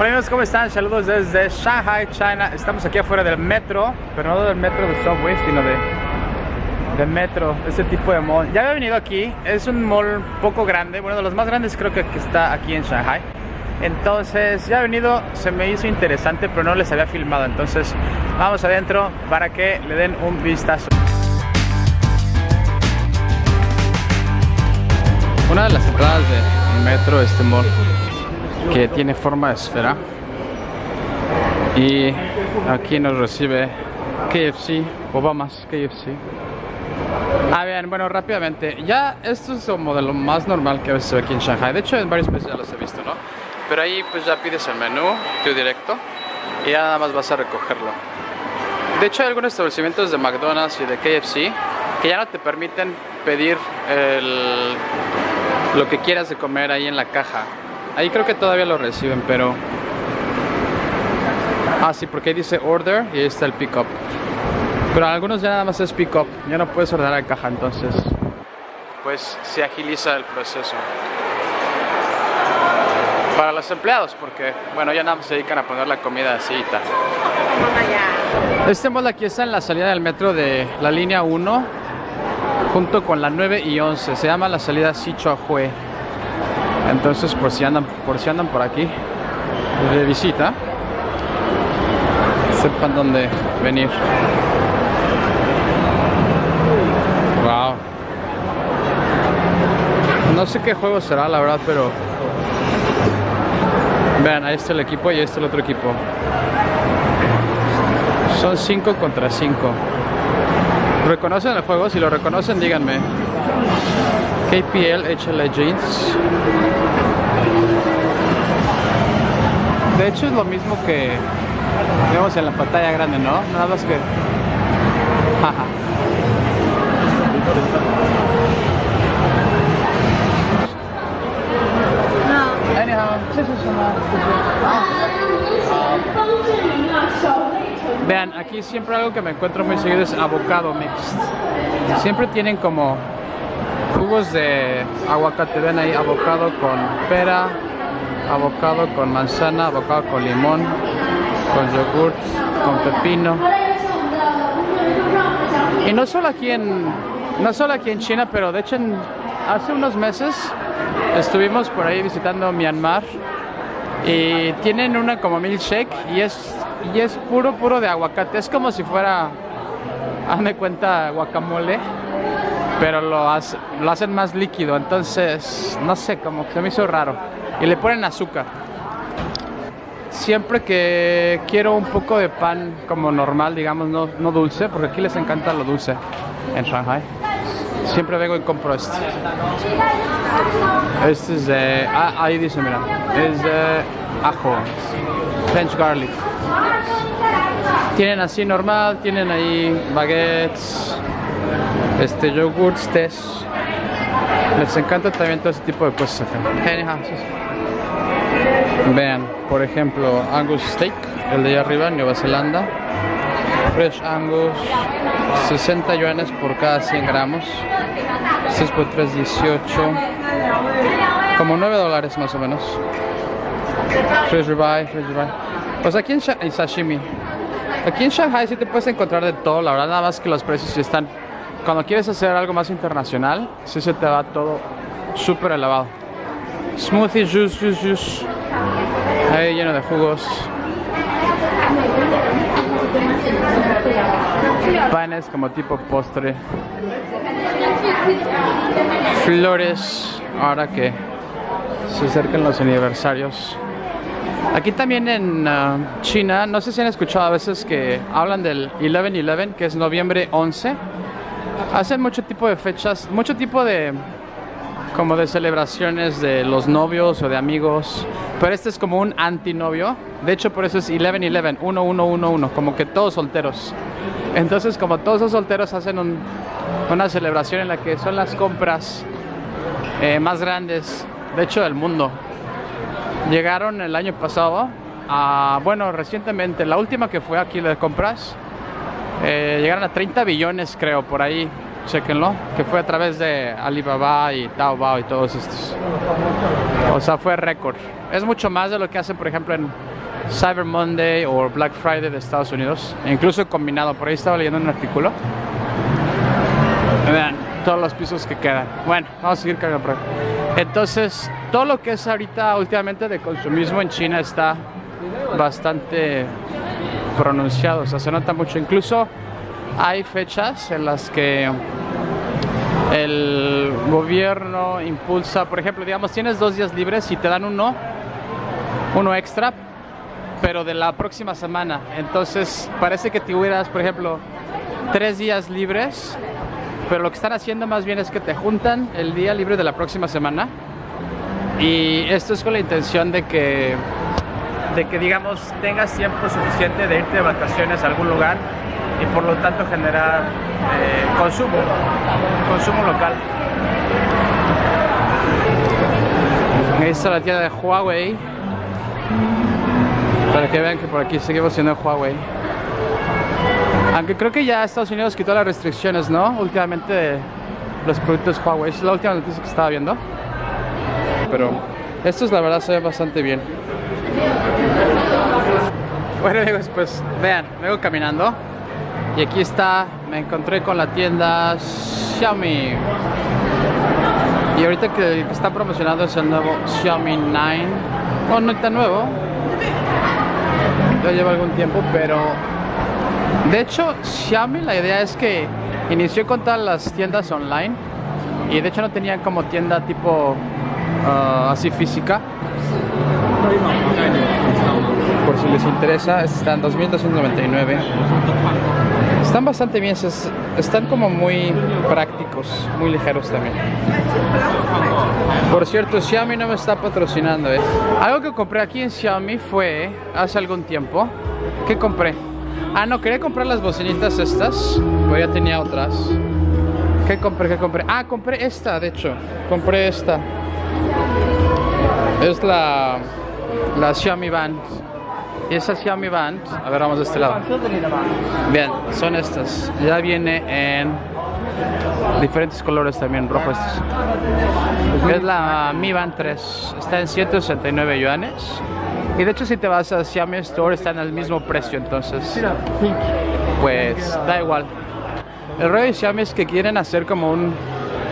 Hola amigos, ¿cómo están? Saludos desde Shanghai, China. Estamos aquí afuera del metro, pero no del metro de subway, sino de, de metro, ese tipo de mall. Ya había venido aquí, es un mall poco grande, bueno, de los más grandes creo que, que está aquí en Shanghai. Entonces, ya he venido, se me hizo interesante, pero no les había filmado. Entonces, vamos adentro para que le den un vistazo. Una de las entradas del metro, este mall, que tiene forma de esfera. Y aquí nos recibe KFC, Obamas KFC. Ah, bien, bueno, rápidamente. Ya esto es como de lo más normal que a veces aquí en Shanghai. De hecho, en varios países ya los he visto, ¿no? Pero ahí pues ya pides el menú, tú directo, y ya nada más vas a recogerlo. De hecho, hay algunos establecimientos de McDonald's y de KFC que ya no te permiten pedir el, lo que quieras de comer ahí en la caja. Ahí creo que todavía lo reciben, pero... Ah, sí, porque ahí dice order y ahí está el pick up. Pero algunos ya nada más es pick up, ya no puedes ordenar en caja, entonces pues se agiliza el proceso. Para los empleados, porque bueno, ya nada más se dedican a poner la comida así y tal. Este mall aquí está en la salida del metro de la línea 1 junto con la 9 y 11. Se llama la salida Sichuahue. Entonces, por si andan por si andan por aquí de visita, sepan dónde venir. Wow. No sé qué juego será, la verdad, pero vean, ahí está el equipo y ahí está el otro equipo. Son 5 contra 5. ¿Reconocen el juego? Si lo reconocen, díganme. KPL H Legends. De hecho es lo mismo que vemos en la pantalla grande, ¿no? Nada más que... Jaja. Anyhow, Vean, siempre algo que me encuentro muy seguido es avocado mixed. Siempre tienen como jugos de aguacate. Ven ahí, avocado con pera, avocado con manzana, avocado con limón, con yogurt, con pepino. Y no solo aquí en, no solo aquí en China, pero de hecho hace unos meses estuvimos por ahí visitando Myanmar y tienen una como milkshake y es y es puro puro de aguacate. Es como si fuera hazme cuenta guacamole pero lo, hace, lo hacen más líquido. Entonces no sé como se me hizo raro. Y le ponen azúcar. Siempre que quiero un poco de pan como normal digamos no, no dulce porque aquí les encanta lo dulce en Shanghai siempre vengo y compro este este es de ah, ahí dice mira es de ajo French garlic tienen así normal, tienen ahí baguettes, este yogurts, tés. Les encanta también todo ese tipo de cosas acá. Vean, por ejemplo, Angus Steak, el de allá arriba, Nueva Zelanda. Fresh Angus, 60 yuanes por cada 100 gramos. 6 por 3, 18. Como 9 dólares más o menos. Fresh ribeye, fresh ribeye. Pues aquí en Sha sashimi. Aquí en Shanghai sí te puedes encontrar de todo, la verdad, nada más que los precios sí están. Cuando quieres hacer algo más internacional, sí se te va todo súper elevado. Smoothie, juice, juice, juice. Ahí lleno de jugos. Panes como tipo postre. Flores, ahora que se acercan los aniversarios. Aquí también en uh, China, no sé si han escuchado a veces que hablan del 11-11, que es noviembre 11. Hacen mucho tipo de fechas, mucho tipo de como de celebraciones de los novios o de amigos, pero este es como un antinovio. De hecho, por eso es 11-11, 1111, como que todos solteros. Entonces, como todos los solteros hacen un, una celebración en la que son las compras eh, más grandes, de hecho, del mundo. Llegaron el año pasado, a, bueno, recientemente, la última que fue aquí de compras, eh, llegaron a 30 billones creo, por ahí, chequenlo, que fue a través de Alibaba y Taobao y todos estos. O sea, fue récord. Es mucho más de lo que hacen, por ejemplo, en Cyber Monday o Black Friday de Estados Unidos. E incluso combinado, por ahí estaba leyendo un artículo. Vean todos los pisos que quedan. Bueno, vamos a seguir cargando por Entonces, todo lo que es ahorita últimamente de consumismo en China está bastante pronunciado, o sea, se nota mucho. Incluso hay fechas en las que el gobierno impulsa, por ejemplo, digamos, tienes dos días libres y te dan uno, uno extra, pero de la próxima semana. Entonces, parece que tuvieras, por ejemplo, tres días libres, pero lo que están haciendo más bien es que te juntan el día libre de la próxima semana. Y esto es con la intención de que, de que digamos, tengas tiempo suficiente de irte de vacaciones a algún lugar y por lo tanto generar eh, consumo, consumo local. Ahí está la tienda de Huawei. Para que vean que por aquí seguimos siendo Huawei. Aunque creo que ya Estados Unidos quitó las restricciones, ¿no? Últimamente los productos Huawei. Es la última noticia que estaba viendo. Pero estos la verdad se ven bastante bien. Bueno amigos, pues vean, vengo caminando y aquí está, me encontré con la tienda Xiaomi. Y ahorita que, está promocionando es el nuevo Xiaomi 9. Bueno, no está nuevo. Ya lleva algún tiempo, pero... De hecho, Xiaomi la idea es que inició con todas las tiendas online. Y de hecho no tenían como tienda tipo uh, así física por si les interesa, están 2299. Están bastante bien, están como muy prácticos, muy ligeros también. Por cierto, Xiaomi no me está patrocinando. ¿eh? Algo que compré aquí en Xiaomi fue hace algún tiempo. ¿Qué compré? Ah, no, quería comprar las bocinitas estas, pero ya tenía otras. ¿Qué compré? ¿Qué compré? Ah, compré esta, de hecho. Compré esta. Es la, la Xiaomi Band. Y esa Xiaomi Band, a ver, vamos de este lado. Bien, son estas. Ya viene en diferentes colores también, rojo estos. Es la Mi Band 3. Está en 169 yuanes. Y de hecho si te vas a Xiaomi Store está en el mismo precio, entonces pues da igual. El rollo de Xiaomi es que quieren hacer como un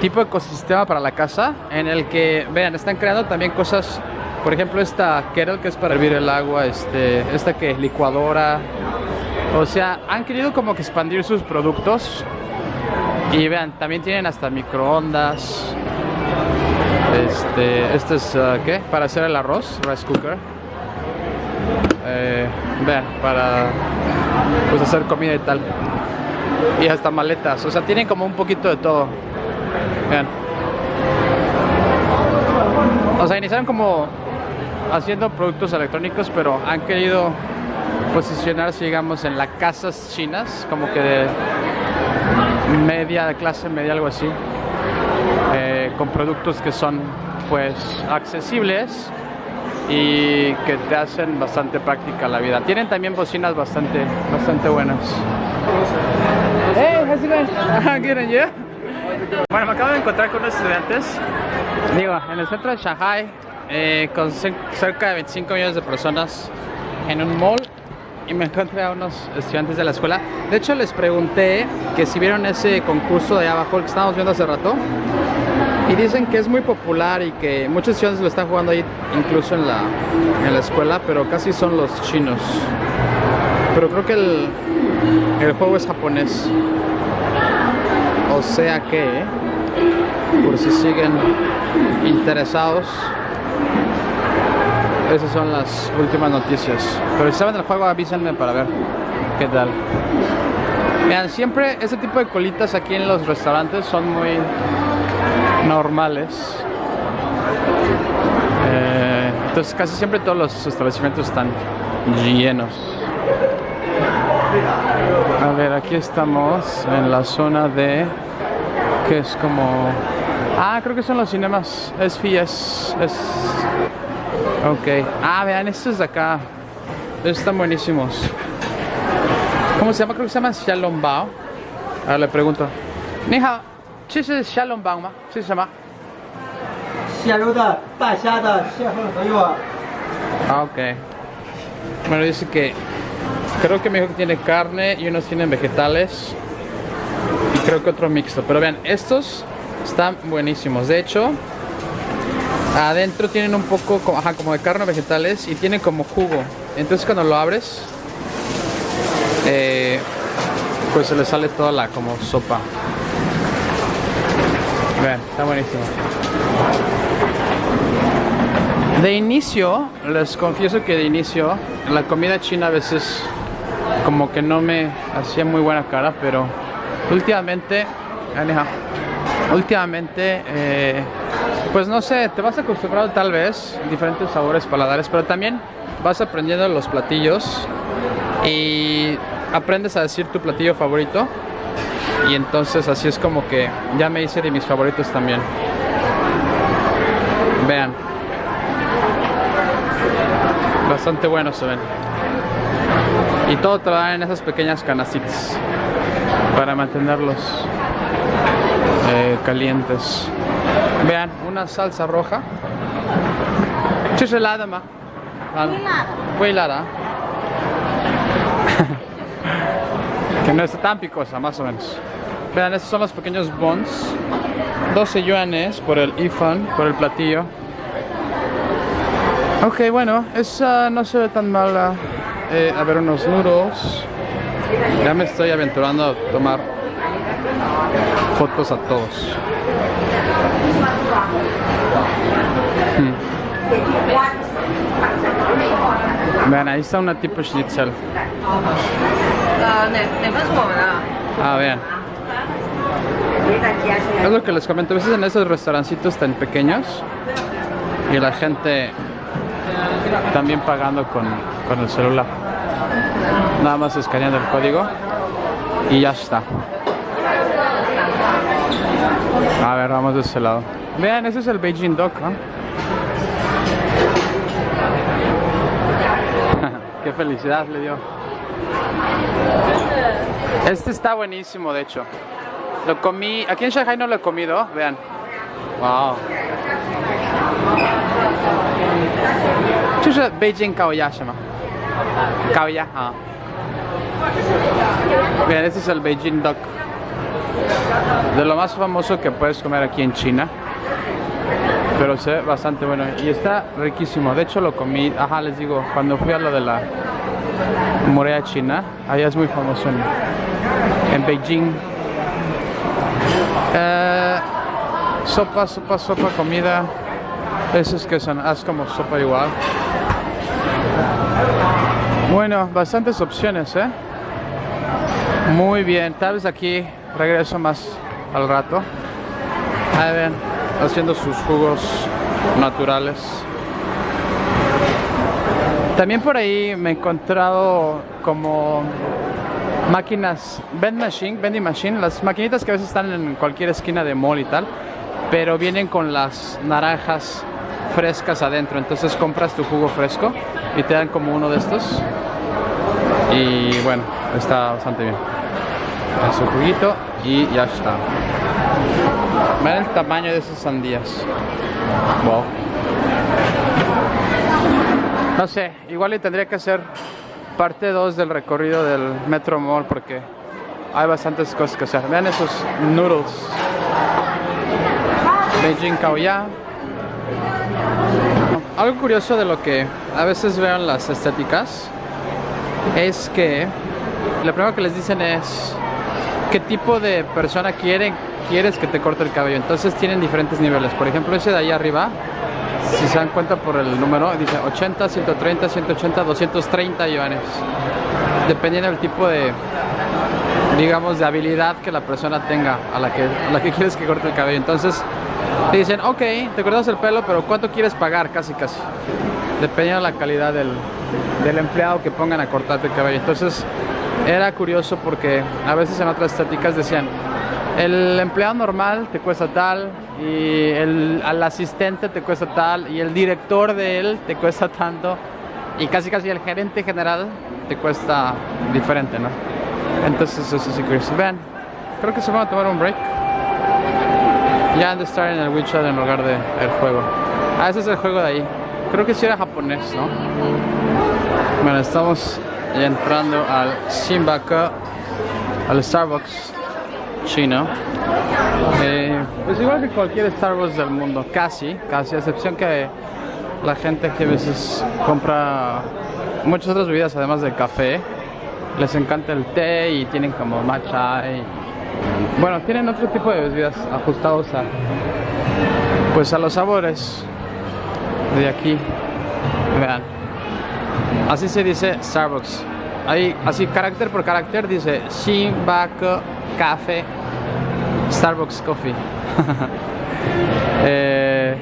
tipo de ecosistema para la casa en el que, vean, están creando también cosas por ejemplo, esta kettle que es para hervir el agua, este, esta que es licuadora. O sea, han querido como que expandir sus productos. Y vean, también tienen hasta microondas. Este, este es, uh, ¿qué? Para hacer el arroz, rice cooker. Eh, vean, para pues hacer comida y tal. Y hasta maletas, o sea, tienen como un poquito de todo. Vean. O sea, iniciaron como haciendo productos electrónicos, pero han querido posicionarse, digamos, en las casas chinas, como que de media, de clase media, algo así, eh, con productos que son, pues, accesibles y que te hacen bastante práctica la vida. Tienen también bocinas bastante, bastante buenas. Hey, how's it going? Bueno, me acabo de encontrar con unos estudiantes, digo, en el centro de Shanghai, eh, con cerca de 25 millones de personas en un mall y me encontré a unos estudiantes de la escuela. De hecho, les pregunté que si vieron ese concurso de abajo, el que estábamos viendo hace rato, y dicen que es muy popular y que muchos estudiantes lo están jugando ahí, incluso en la, en la escuela, pero casi son los chinos. Pero creo que el, el juego es japonés. O sea que, por si siguen interesados, esas son las últimas noticias. Pero si saben del juego, avísenme para ver qué tal. Vean, siempre este tipo de colitas aquí en los restaurantes son muy normales. Eh, entonces casi siempre todos los establecimientos están llenos. A ver, aquí estamos en la zona de... que es como... Ah, creo que son los cinemas. Es FIES. Es Ok. Ah, vean, estos de acá. Estos están buenísimos. ¿Cómo se llama? Creo que se llama Shalom Bao. Ahora le pregunto. Ni hao, ¿qué es Shalom Bao ma? ¿Qué se llama? Ah, ok. Bueno, dice que creo que me dijo que tiene carne y unos tienen vegetales creo que otro mixto. Pero vean, estos están buenísimos. De hecho, adentro tienen un poco como de carne vegetales y tiene como jugo. Entonces cuando lo abres, eh, pues se le sale toda la como sopa. Vean, está buenísimo. De inicio, les confieso que de inicio, la comida china a veces como que no me hacía muy buena cara, pero últimamente, últimamente, eh, pues no sé, te vas acostumbrado tal vez diferentes sabores paladares, pero también vas aprendiendo los platillos y aprendes a decir tu platillo favorito y entonces así es como que ya me hice de mis favoritos también. Vean. Bastante bueno se ven. Y todo te lo dan en esas pequeñas canastitas para mantenerlos eh, calientes. Vean, una salsa roja. helada, ma. Muy helada. que no está tan picosa, más o menos. Vean, estos son los pequeños buns. 12 yuanes por el ifan, por el platillo. Ok, bueno, esa no se ve tan mala. Eh, a ver, unos noodles. Ya me estoy aventurando a tomar fotos a todos. Hmm. Vean, ahí está una tipo schnitzel. Ah, vean. Es lo que les comento, a veces en esos restaurancitos tan pequeños y la gente también pagando con, con el celular. Nada más escaneando el código y ya está. A ver, vamos de ese lado. Vean, ese es el Beijing Dock, Qué felicidad le dio. Este está buenísimo, de hecho. Lo comí, aquí en Shanghai no lo he comido, vean. Wow. Es Beijing Kaoya Kaoya, ah. Vean, este es el Beijing Duck. De lo más famoso que puedes comer aquí en China. Pero sé bastante bueno. Y está riquísimo. De hecho lo comí, ajá, les digo, cuando fui a lo de la Morea China, allá es muy famoso en, Beijing. Eh, sopa, sopa, sopa, comida. Esos que son, haz como sopa igual. Bueno, bastantes opciones, ¿eh? Muy bien, tal vez aquí regreso más al rato. Ahí ven, haciendo sus jugos naturales. También por ahí me he encontrado como máquinas, vending machine, vending machine, las maquinitas que a veces están en cualquier esquina de mall y tal, pero vienen con las naranjas frescas adentro. Entonces compras tu jugo fresco y te dan como uno de estos. Y bueno, está bastante bien en su juguito y ya está. Vean el tamaño de esas sandías. Wow. No sé, igual y tendría que hacer parte 2 del recorrido del Metro Mall porque hay bastantes cosas que hacer. Vean esos noodles. Beijing Kaoya. Algo curioso de lo que a veces veo en las estéticas es que lo primero que les dicen es qué tipo de persona quieren, quieres que te corte el cabello. Entonces tienen diferentes niveles. Por ejemplo, ese de ahí arriba, si se dan cuenta por el número, dice 80, 130, 180, 230 yuanes. Dependiendo del tipo de, digamos, de habilidad que la persona tenga a la que, a la que quieres que corte el cabello. Entonces te dicen, ok, te cortas el pelo, pero ¿cuánto quieres pagar? Casi, casi. Dependiendo de la calidad del, del empleado que pongan a cortarte el cabello. Entonces era curioso porque a veces en otras estáticas decían, el empleado normal te cuesta tal y el, al asistente te cuesta tal y el director de él te cuesta tanto y casi casi el gerente general te cuesta diferente, ¿no? Entonces eso sí curioso. Vean, creo que se van a tomar un break. Ya han de estar en el WeChat en lugar del el juego. Ah, ese es el juego de ahí. Creo que sí era japonés, ¿no? Bueno, estamos entrando al Simbaka, al Starbucks chino. Eh, pues igual que cualquier Starbucks del mundo, casi, casi, a excepción que la gente que a veces compra muchas otras bebidas además del café. Les encanta el té y tienen como matcha y bueno, tienen otro tipo de bebidas ajustados a pues a los sabores de aquí. Vean. Así se dice Starbucks. Ahí, así carácter por carácter dice Shinbaku Café Starbucks Coffee. Eh,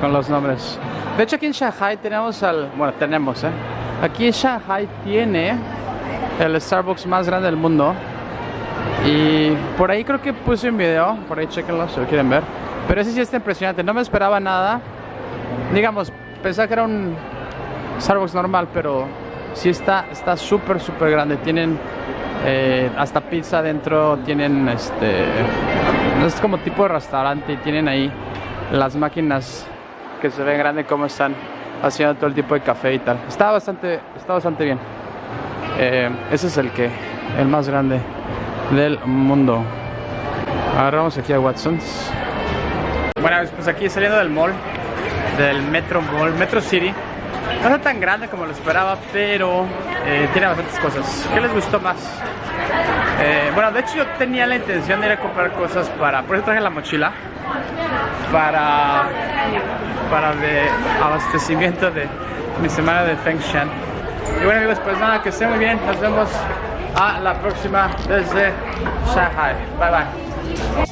con los nombres. De hecho aquí en Shanghai tenemos al... Bueno, tenemos, ¿eh? Aquí en Shanghai tiene el Starbucks más grande del mundo. Y por ahí creo que puse un video, por ahí chequenlo si lo quieren ver. Pero ese sí está impresionante, no me esperaba nada. Digamos, pensaba que era un Starbucks normal, pero sí está está súper, súper grande. Tienen eh, hasta pizza adentro, tienen este... Es como tipo de restaurante y tienen ahí las máquinas que se ven grandes como están haciendo todo el tipo de café y tal. Está bastante, está bastante bien. Eh, ese es el que, el más grande del mundo. Ahora vamos aquí a Watson's. Bueno, pues aquí saliendo del mall, del Metro Mall, Metro City. No está tan grande como lo esperaba, pero eh, tiene bastantes cosas. ¿Qué les gustó más? Eh, bueno, de hecho yo tenía la intención de ir a comprar cosas para... Por eso traje la mochila. Para... Para de abastecimiento de mi semana de Feng Shan. Y bueno amigos, pues nada, que estén muy bien. Nos vemos a la próxima desde Shanghai. Bye bye.